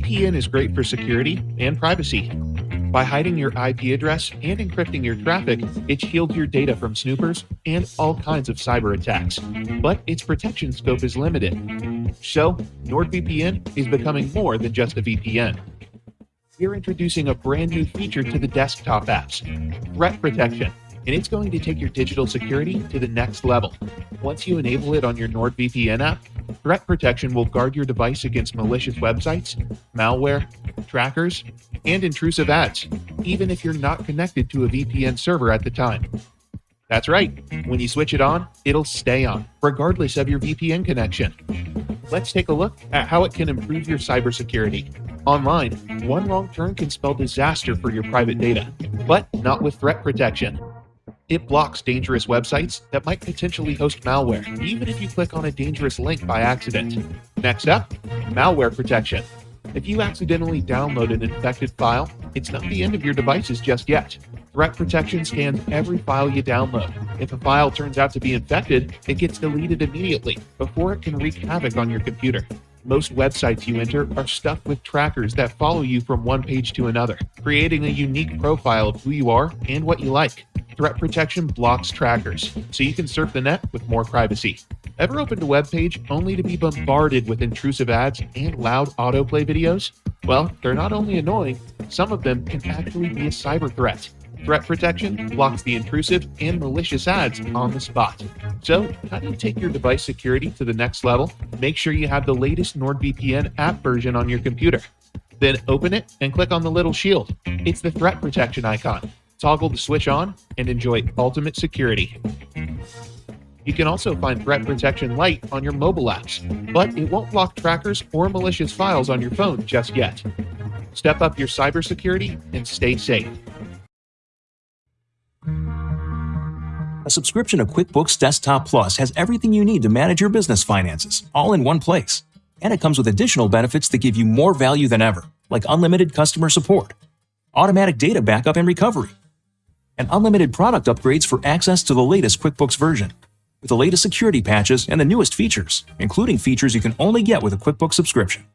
VPN is great for security and privacy. By hiding your IP address and encrypting your traffic, it shields your data from snoopers and all kinds of cyber attacks. But its protection scope is limited. So, NordVPN is becoming more than just a VPN. We're introducing a brand new feature to the desktop apps Threat Protection and it's going to take your digital security to the next level. Once you enable it on your NordVPN app, Threat Protection will guard your device against malicious websites, malware, trackers, and intrusive ads, even if you're not connected to a VPN server at the time. That's right, when you switch it on, it'll stay on, regardless of your VPN connection. Let's take a look at how it can improve your cybersecurity. Online, one wrong turn can spell disaster for your private data, but not with threat protection. It blocks dangerous websites that might potentially host malware, even if you click on a dangerous link by accident. Next up, malware protection. If you accidentally download an infected file, it's not the end of your devices just yet. Threat protection scans every file you download. If a file turns out to be infected, it gets deleted immediately before it can wreak havoc on your computer. Most websites you enter are stuffed with trackers that follow you from one page to another, creating a unique profile of who you are and what you like. Threat Protection blocks trackers, so you can surf the net with more privacy. Ever opened a web page only to be bombarded with intrusive ads and loud autoplay videos? Well, they're not only annoying, some of them can actually be a cyber threat. Threat Protection blocks the intrusive and malicious ads on the spot. So, how do you take your device security to the next level? Make sure you have the latest NordVPN app version on your computer. Then open it and click on the little shield. It's the threat protection icon toggle the switch on, and enjoy ultimate security. You can also find Threat Protection Lite on your mobile apps, but it won't block trackers or malicious files on your phone just yet. Step up your cybersecurity and stay safe. A subscription to QuickBooks Desktop Plus has everything you need to manage your business finances, all in one place. And it comes with additional benefits that give you more value than ever, like unlimited customer support, automatic data backup and recovery, and unlimited product upgrades for access to the latest QuickBooks version, with the latest security patches and the newest features, including features you can only get with a QuickBooks subscription.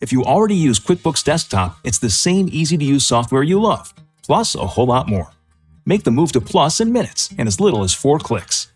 If you already use QuickBooks Desktop, it's the same easy-to-use software you love, plus a whole lot more. Make the move to Plus in minutes in as little as four clicks.